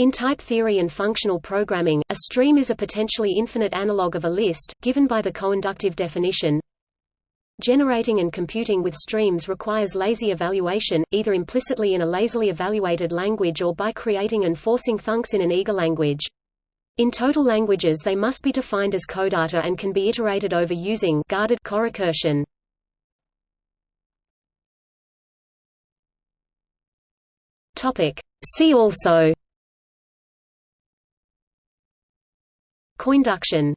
In type theory and functional programming, a stream is a potentially infinite analog of a list, given by the coinductive definition. Generating and computing with streams requires lazy evaluation, either implicitly in a lazily evaluated language or by creating and forcing thunks in an eager language. In total languages they must be defined as codata and can be iterated over using guarded corecursion. See also Coinduction